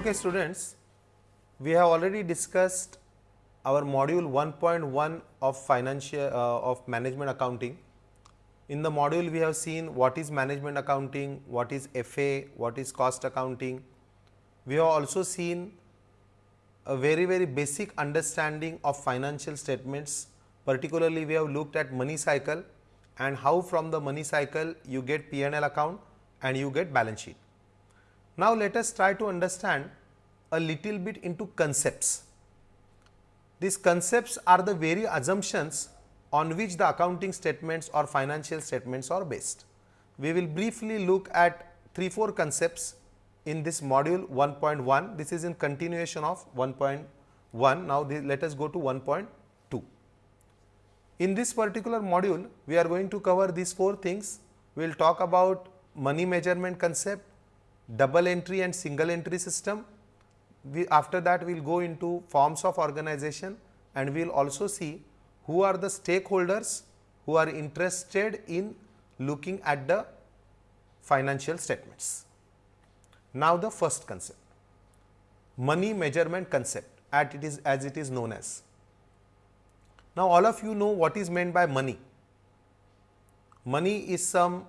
Okay students, we have already discussed our module 1.1 of financial uh, of management accounting. In the module we have seen what is management accounting, what is FA, what is cost accounting. We have also seen a very very basic understanding of financial statements particularly we have looked at money cycle and how from the money cycle you get P&L account and you get balance sheet. Now, let us try to understand a little bit into concepts. These concepts are the very assumptions on which the accounting statements or financial statements are based. We will briefly look at 3 4 concepts in this module 1.1. This is in continuation of 1.1. Now, let us go to 1.2. In this particular module, we are going to cover these 4 things. We will talk about money measurement concept, double entry and single entry system. We, after that, we will go into forms of organization and we will also see who are the stakeholders who are interested in looking at the financial statements. Now, the first concept money measurement concept at it is as it is known as. Now, all of you know what is meant by money. Money is some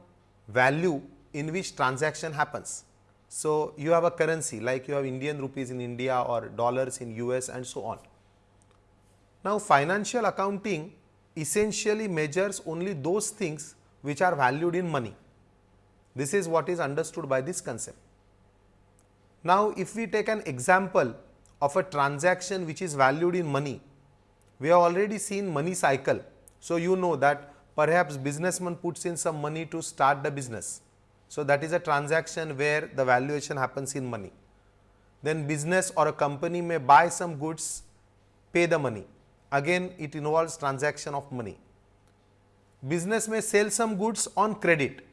value in which transaction happens. So, you have a currency like you have Indian rupees in India or dollars in US and so on. Now, financial accounting essentially measures only those things which are valued in money. This is what is understood by this concept. Now, if we take an example of a transaction which is valued in money, we have already seen money cycle. So, you know that perhaps businessman puts in some money to start the business so, that is a transaction where the valuation happens in money. Then business or a company may buy some goods, pay the money. Again it involves transaction of money. Business may sell some goods on credit.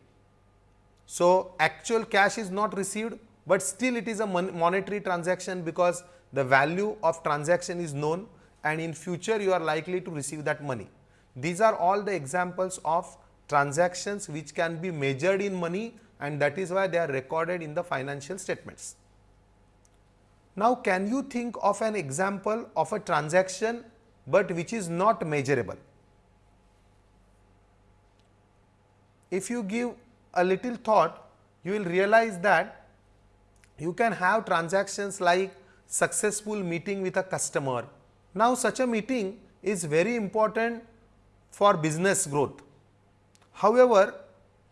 So, actual cash is not received, but still it is a monetary transaction because the value of transaction is known and in future you are likely to receive that money. These are all the examples of transactions which can be measured in money and that is why they are recorded in the financial statements. Now, can you think of an example of a transaction, but which is not measurable? If you give a little thought, you will realize that you can have transactions like successful meeting with a customer. Now, such a meeting is very important for business growth. However,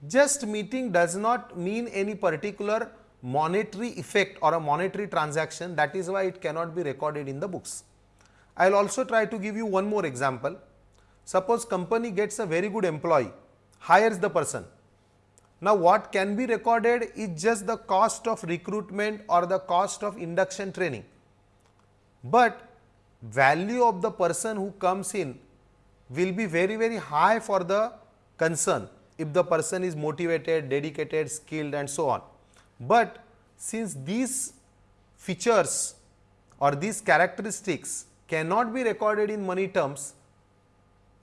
just meeting does not mean any particular monetary effect or a monetary transaction that is why it cannot be recorded in the books. I will also try to give you one more example. Suppose company gets a very good employee, hires the person. Now, what can be recorded is just the cost of recruitment or the cost of induction training, but value of the person who comes in will be very very high for the concern if the person is motivated, dedicated, skilled and so on. But since these features or these characteristics cannot be recorded in money terms,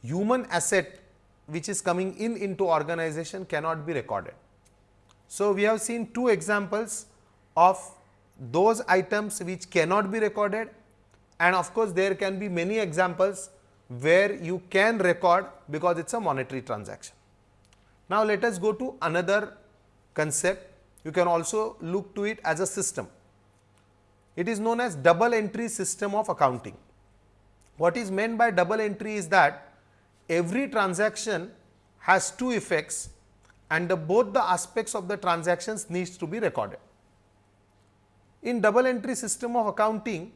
human asset which is coming in into organization cannot be recorded. So, we have seen two examples of those items which cannot be recorded and of course, there can be many examples where you can record because it is a monetary transaction. Now, let us go to another concept. You can also look to it as a system. It is known as double entry system of accounting. What is meant by double entry is that every transaction has two effects and the both the aspects of the transactions needs to be recorded. In double entry system of accounting,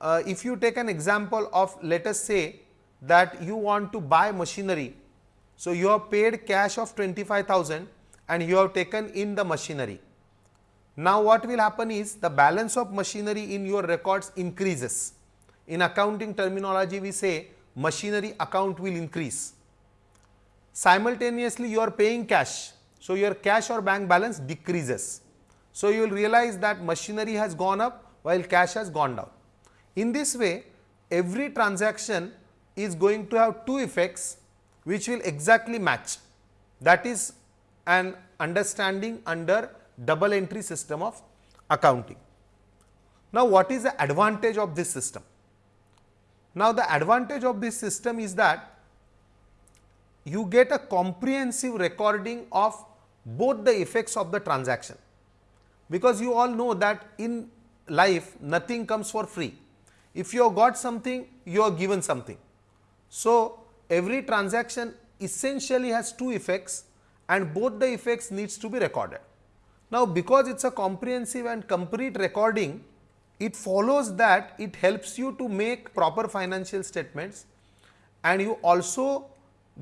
uh, if you take an example of let us say that you want to buy machinery so, you have paid cash of 25,000 and you have taken in the machinery. Now, what will happen is the balance of machinery in your records increases. In accounting terminology, we say machinery account will increase. Simultaneously, you are paying cash. So, your cash or bank balance decreases. So, you will realize that machinery has gone up while cash has gone down. In this way, every transaction is going to have two effects which will exactly match that is an understanding under double entry system of accounting. Now, what is the advantage of this system? Now, the advantage of this system is that you get a comprehensive recording of both the effects of the transaction, because you all know that in life nothing comes for free. If you have got something, you are given something. So, every transaction essentially has two effects and both the effects needs to be recorded. Now, because it is a comprehensive and complete recording, it follows that it helps you to make proper financial statements and you also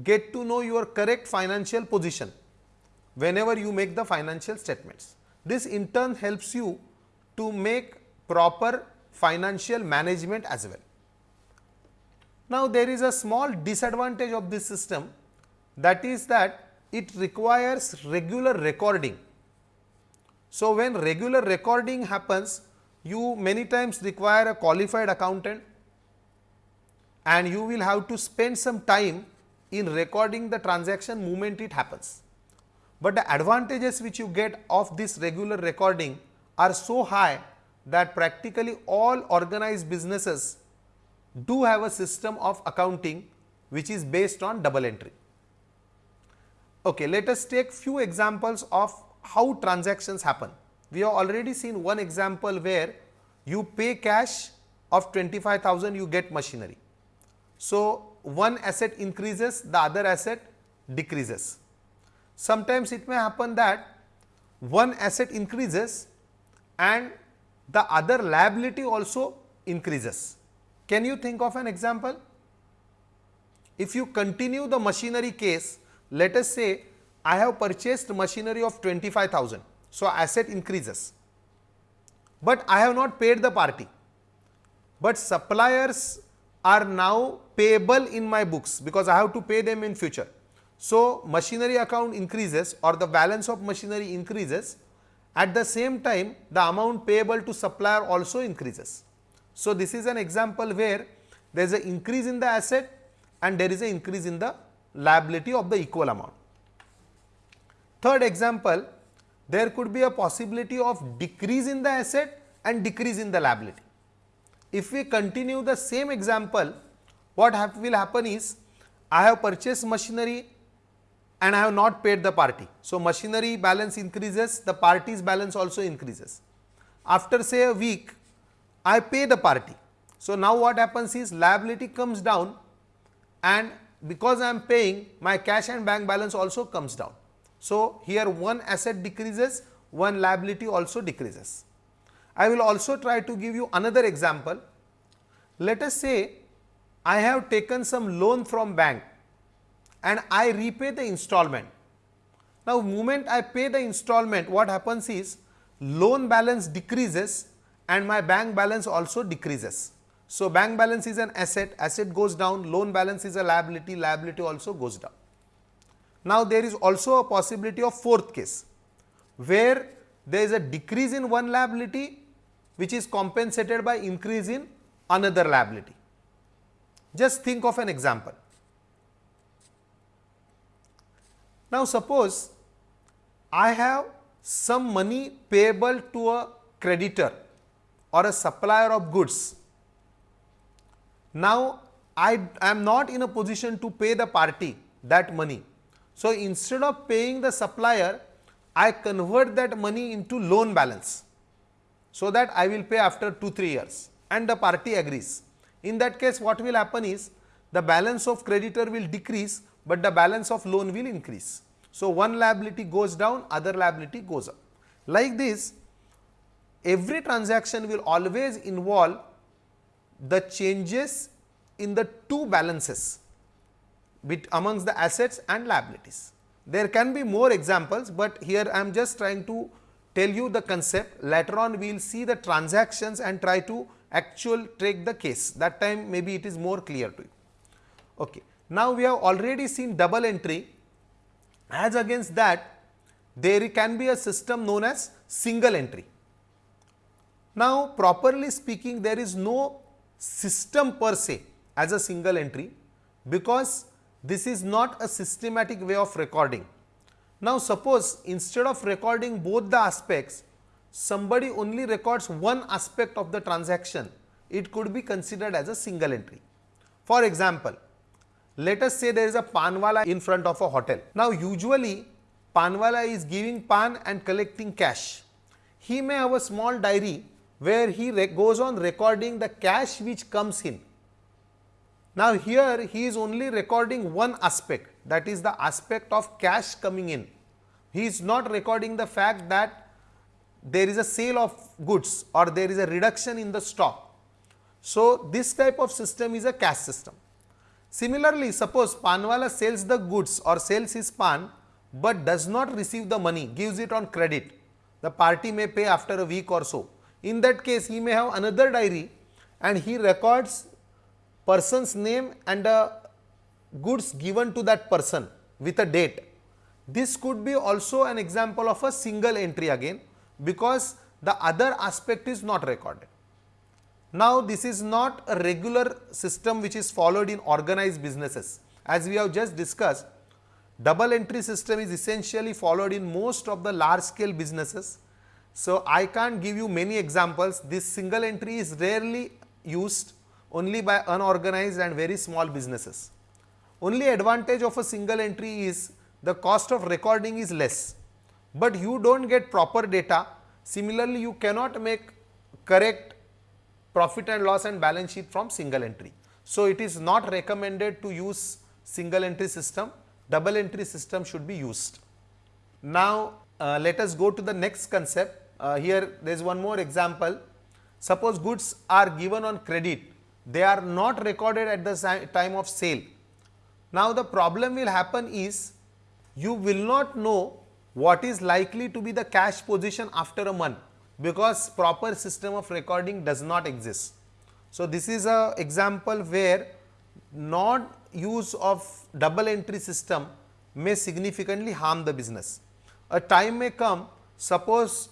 get to know your correct financial position whenever you make the financial statements. This in turn helps you to make proper financial management as well. Now, there is a small disadvantage of this system that is that it requires regular recording. So, when regular recording happens, you many times require a qualified accountant and you will have to spend some time in recording the transaction moment it happens. But the advantages which you get of this regular recording are so high that practically all organized businesses do have a system of accounting which is based on double entry. Okay, let us take few examples of how transactions happen. We have already seen one example where you pay cash of 25,000 you get machinery. So, one asset increases the other asset decreases. Sometimes it may happen that one asset increases and the other liability also increases. Can you think of an example? If you continue the machinery case, let us say I have purchased machinery of 25,000. So, asset increases, but I have not paid the party, but suppliers are now payable in my books because I have to pay them in future. So, machinery account increases or the balance of machinery increases at the same time the amount payable to supplier also increases. So, this is an example where there is an increase in the asset and there is an increase in the liability of the equal amount. Third example, there could be a possibility of decrease in the asset and decrease in the liability. If we continue the same example, what will happen is, I have purchased machinery and I have not paid the party. So, machinery balance increases, the party's balance also increases. After say a week, I pay the party. So, now what happens is liability comes down and because I am paying my cash and bank balance also comes down. So, here one asset decreases, one liability also decreases. I will also try to give you another example. Let us say I have taken some loan from bank and I repay the installment. Now, moment I pay the installment, what happens is loan balance decreases and my bank balance also decreases. So, bank balance is an asset, asset goes down, loan balance is a liability, liability also goes down. Now, there is also a possibility of fourth case, where there is a decrease in one liability which is compensated by increase in another liability. Just think of an example. Now, suppose I have some money payable to a creditor or a supplier of goods. Now, I am not in a position to pay the party that money. So, instead of paying the supplier, I convert that money into loan balance, so that I will pay after 2-3 years and the party agrees. In that case, what will happen is the balance of creditor will decrease, but the balance of loan will increase. So, one liability goes down, other liability goes up. Like this, every transaction will always involve the changes in the two balances amongst the assets and liabilities. There can be more examples, but here I am just trying to tell you the concept later on we will see the transactions and try to actual take the case that time maybe it is more clear to you. Okay. Now, we have already seen double entry as against that there can be a system known as single entry. Now, properly speaking there is no system per se as a single entry because this is not a systematic way of recording. Now, suppose instead of recording both the aspects, somebody only records one aspect of the transaction, it could be considered as a single entry. For example, let us say there is a panwala in front of a hotel. Now, usually panwala is giving pan and collecting cash. He may have a small diary where he goes on recording the cash which comes in. Now, here he is only recording one aspect that is the aspect of cash coming in. He is not recording the fact that there is a sale of goods or there is a reduction in the stock. So, this type of system is a cash system. Similarly, suppose Panwala sells the goods or sells his pan, but does not receive the money, gives it on credit. The party may pay after a week or so. In that case, he may have another diary and he records person's name and the goods given to that person with a date. This could be also an example of a single entry again because the other aspect is not recorded. Now, this is not a regular system which is followed in organized businesses. As we have just discussed, double entry system is essentially followed in most of the large scale businesses. So, I can't give you many examples. This single entry is rarely used only by unorganized and very small businesses. Only advantage of a single entry is the cost of recording is less, but you do not get proper data. Similarly, you cannot make correct profit and loss and balance sheet from single entry. So, it is not recommended to use single entry system, double entry system should be used. Now, uh, let us go to the next concept. Uh, here there is one more example. Suppose goods are given on credit, they are not recorded at the time of sale. Now, the problem will happen is you will not know what is likely to be the cash position after a month because proper system of recording does not exist. So, this is a example where not use of double entry system may significantly harm the business. A time may come suppose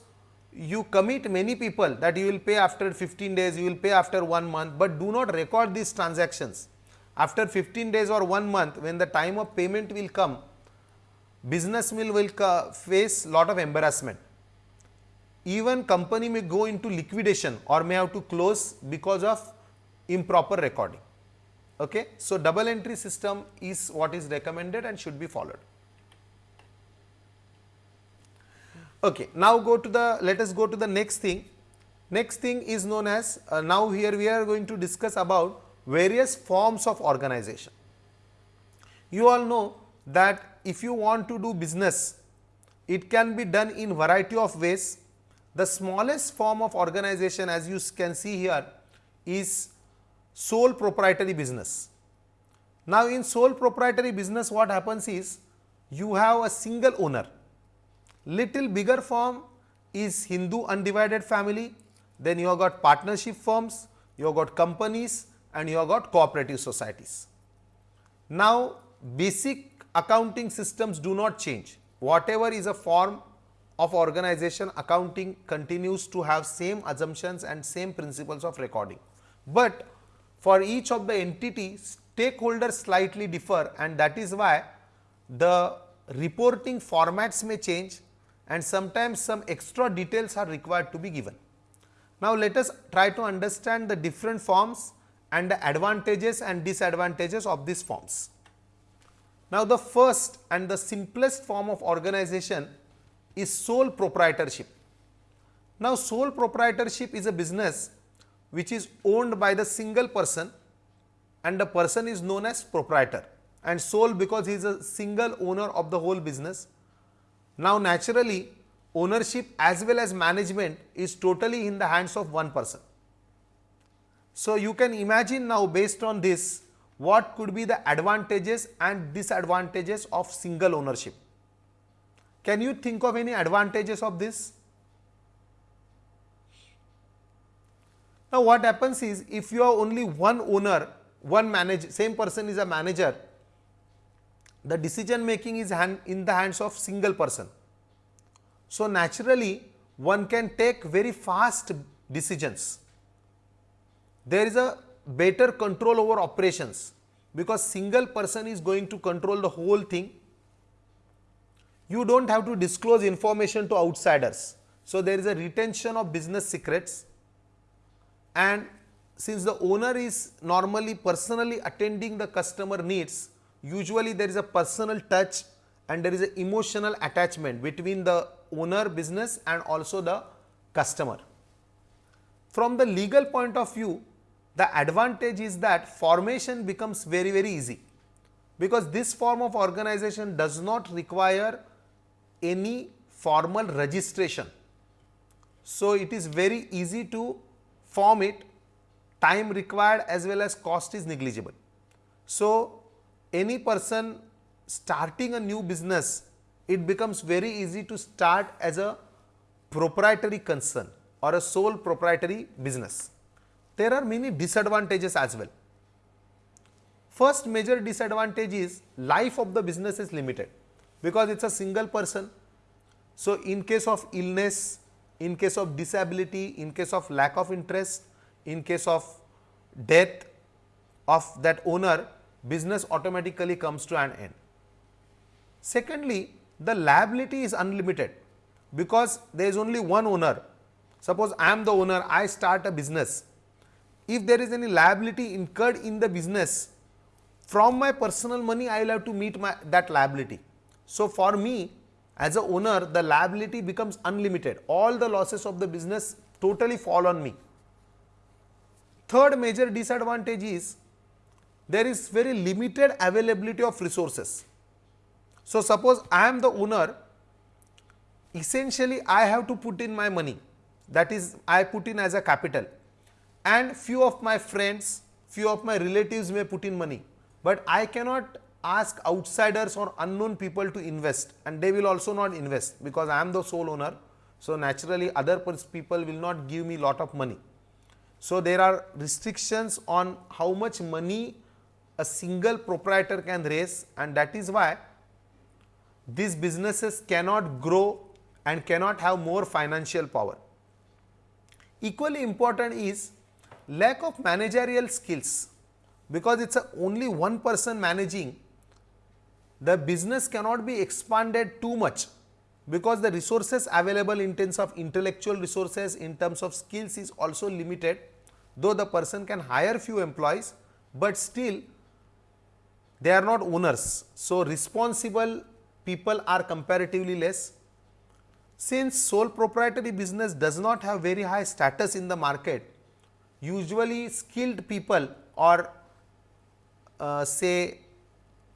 you commit many people that you will pay after 15 days, you will pay after 1 month, but do not record these transactions. After 15 days or 1 month when the time of payment will come, business will, will face lot of embarrassment. Even company may go into liquidation or may have to close because of improper recording. Okay. So, double entry system is what is recommended and should be followed. Okay. Now, go to the let us go to the next thing. Next thing is known as uh, now here we are going to discuss about various forms of organization. You all know that if you want to do business, it can be done in variety of ways. The smallest form of organization as you can see here is sole proprietary business. Now, in sole proprietary business what happens is you have a single owner. Little bigger form is Hindu undivided family, then you have got partnership firms, you have got companies and you have got cooperative societies. Now, basic accounting systems do not change. Whatever is a form of organization, accounting continues to have same assumptions and same principles of recording. But for each of the entities, stakeholders slightly differ and that is why the reporting formats may change and sometimes some extra details are required to be given. Now, let us try to understand the different forms and the advantages and disadvantages of these forms. Now, the first and the simplest form of organization is sole proprietorship. Now, sole proprietorship is a business which is owned by the single person and the person is known as proprietor and sole because he is a single owner of the whole business. Now, naturally ownership as well as management is totally in the hands of one person. So, you can imagine now based on this what could be the advantages and disadvantages of single ownership. Can you think of any advantages of this? Now, what happens is if you have only one owner, one manager, same person is a manager, the decision making is hand, in the hands of single person. So, naturally one can take very fast decisions. There is a better control over operations because single person is going to control the whole thing. You do not have to disclose information to outsiders. So, there is a retention of business secrets and since the owner is normally personally attending the customer needs, usually there is a personal touch and there is an emotional attachment between the owner business and also the customer. From the legal point of view, the advantage is that formation becomes very, very easy because this form of organization does not require any formal registration. So, it is very easy to form it, time required as well as cost is negligible. So, any person starting a new business, it becomes very easy to start as a proprietary concern or a sole proprietary business. There are many disadvantages as well. First major disadvantage is life of the business is limited because it is a single person. So, in case of illness, in case of disability, in case of lack of interest, in case of death of that owner, business automatically comes to an end. Secondly, the liability is unlimited because there is only one owner. Suppose I am the owner, I start a business. If there is any liability incurred in the business, from my personal money I will have to meet my that liability. So, for me as a owner the liability becomes unlimited, all the losses of the business totally fall on me. Third major disadvantage is there is very limited availability of resources. So, suppose I am the owner, essentially I have to put in my money that is I put in as a capital and few of my friends, few of my relatives may put in money, but I cannot ask outsiders or unknown people to invest and they will also not invest because I am the sole owner. So, naturally other people will not give me lot of money. So, there are restrictions on how much money a single proprietor can raise and that is why these businesses cannot grow and cannot have more financial power. Equally important is lack of managerial skills. Because it is only one person managing the business cannot be expanded too much. Because the resources available in terms of intellectual resources in terms of skills is also limited. Though the person can hire few employees, but still they are not owners. So, responsible people are comparatively less. Since sole proprietary business does not have very high status in the market, usually skilled people or uh, say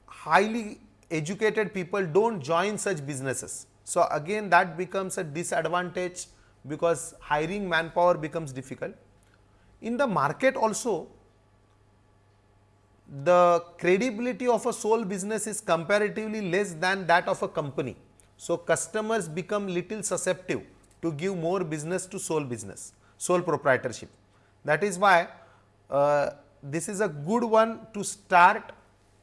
highly educated people do not join such businesses. So, again that becomes a disadvantage because hiring manpower becomes difficult. In the market also the credibility of a sole business is comparatively less than that of a company. So, customers become little susceptible to give more business to sole business, sole proprietorship. That is why uh, this is a good one to start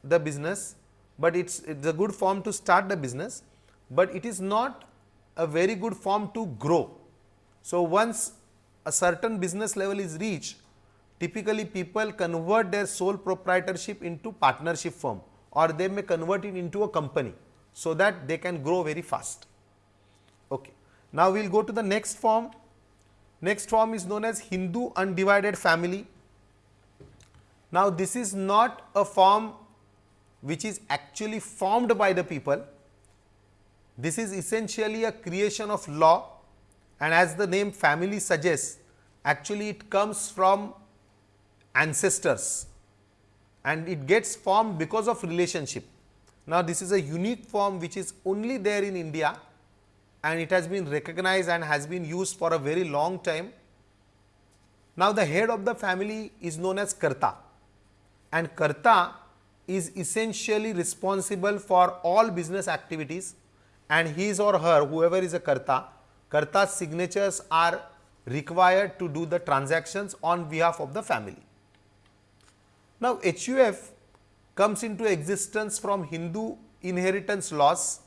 the business, but it is it's a good form to start the business, but it is not a very good form to grow. So, once a certain business level is reached, typically people convert their sole proprietorship into partnership firm or they may convert it into a company so that they can grow very fast. Okay. Now, we will go to the next form. Next form is known as Hindu undivided family. Now, this is not a form which is actually formed by the people. This is essentially a creation of law and as the name family suggests, actually it comes from ancestors and it gets formed because of relationship. Now, this is a unique form which is only there in India and it has been recognized and has been used for a very long time. Now, the head of the family is known as Karta and Karta is essentially responsible for all business activities and his or her whoever is a Karta, Karta's signatures are required to do the transactions on behalf of the family. Now, HUF comes into existence from Hindu inheritance laws.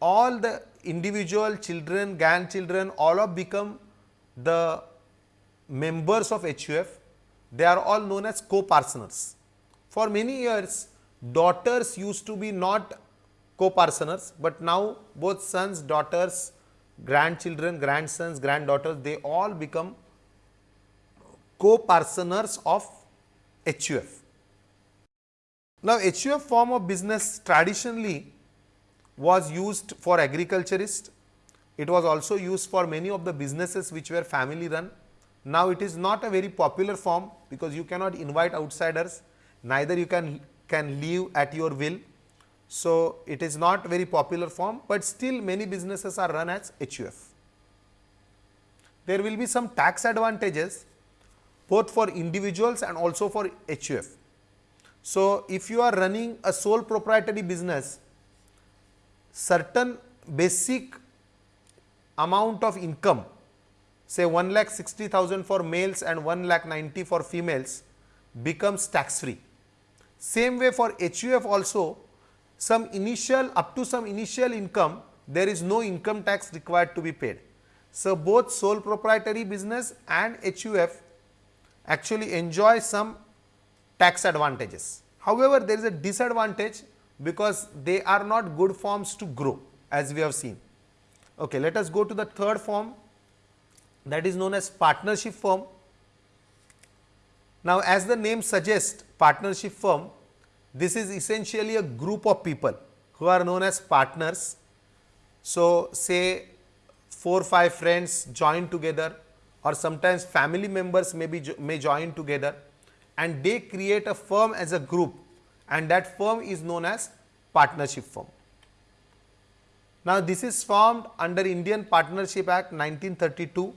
All the individual children, grandchildren, all of become the members of HUF. They are all known as co-parceners. For many years, daughters used to be not co-parceners, but now both sons, daughters grandchildren, grandsons, granddaughters, they all become co-parceners of HUF. Now, HUF form of business traditionally was used for agriculturists. It was also used for many of the businesses which were family run. Now, it is not a very popular form because you cannot invite outsiders, neither you can, can leave at your will. So, it is not very popular form, but still many businesses are run as HUF. There will be some tax advantages both for individuals and also for HUF. So, if you are running a sole proprietary business, certain basic amount of income say 1 lakh 60,000 for males and 1 lakh 90 for females becomes tax free. Same way for HUF also some initial up to some initial income there is no income tax required to be paid. So, both sole proprietary business and HUF actually enjoy some tax advantages. However, there is a disadvantage because they are not good forms to grow as we have seen. Okay, let us go to the third form that is known as partnership firm. Now, as the name suggests partnership firm, this is essentially a group of people who are known as partners. So, say 4 5 friends join together or sometimes family members may be may join together and they create a firm as a group and that firm is known as partnership firm. Now, this is formed under Indian Partnership Act 1932.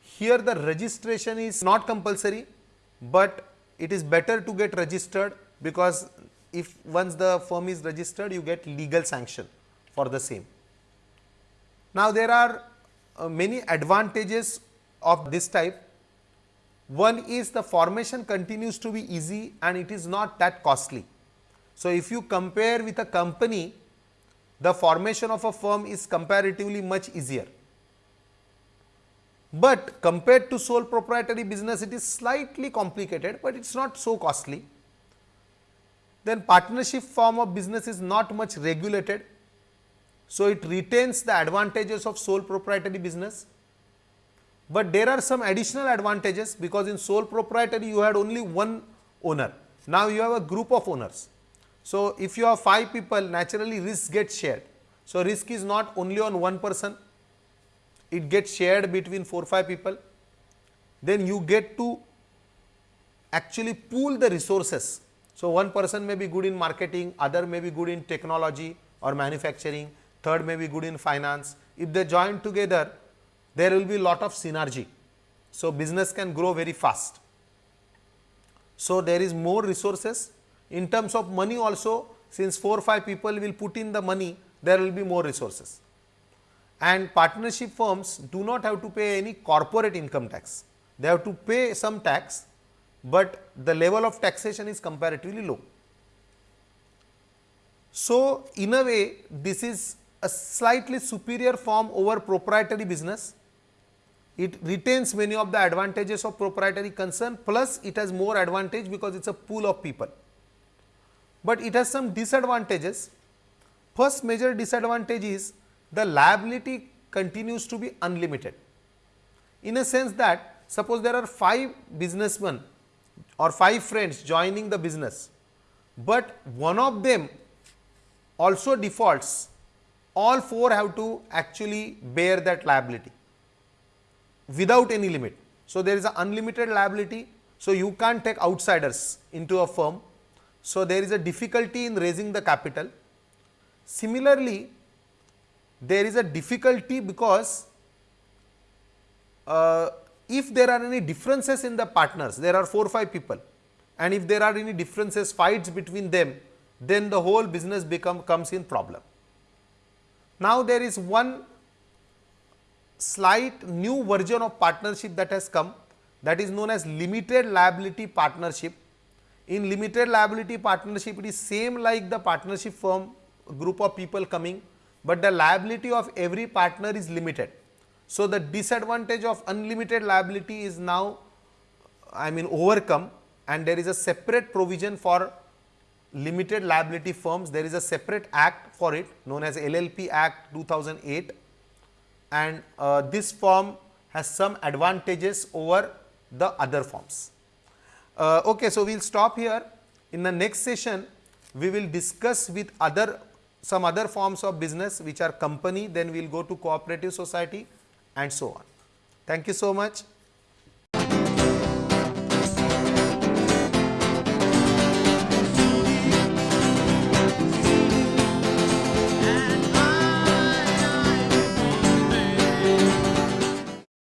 Here the registration is not compulsory, but it is better to get registered because if once the firm is registered you get legal sanction for the same. Now, there are uh, many advantages of this type. One is the formation continues to be easy and it is not that costly. So, if you compare with a company, the formation of a firm is comparatively much easier. But compared to sole proprietary business, it is slightly complicated, but it is not so costly. Then partnership form of business is not much regulated. So, it retains the advantages of sole proprietary business but there are some additional advantages because in sole proprietary you had only one owner. Now you have a group of owners. So if you have 5 people naturally risk gets shared. So risk is not only on one person, it gets shared between 4 5 people. Then you get to actually pool the resources. So one person may be good in marketing, other may be good in technology or manufacturing, third may be good in finance. If they join together there will be lot of synergy. So, business can grow very fast. So, there is more resources in terms of money also since 4 or 5 people will put in the money there will be more resources. And partnership firms do not have to pay any corporate income tax. They have to pay some tax, but the level of taxation is comparatively low. So, in a way this is a slightly superior form over proprietary business it retains many of the advantages of proprietary concern plus it has more advantage because it is a pool of people. But it has some disadvantages. First major disadvantage is the liability continues to be unlimited. In a sense that suppose there are 5 businessmen or 5 friends joining the business, but one of them also defaults, all 4 have to actually bear that liability without any limit. So, there is an unlimited liability. So, you can't take outsiders into a firm. So, there is a difficulty in raising the capital. Similarly, there is a difficulty because uh, if there are any differences in the partners, there are 4 or 5 people and if there are any differences fights between them, then the whole business become comes in problem. Now, there is one slight new version of partnership that has come that is known as limited liability partnership. In limited liability partnership, it is same like the partnership firm group of people coming, but the liability of every partner is limited. So, the disadvantage of unlimited liability is now I mean overcome and there is a separate provision for limited liability firms. There is a separate act for it known as LLP Act 2008 and uh, this form has some advantages over the other forms. Uh, okay, so we will stop here. In the next session, we will discuss with other some other forms of business which are company, then we will go to cooperative society and so on. Thank you so much.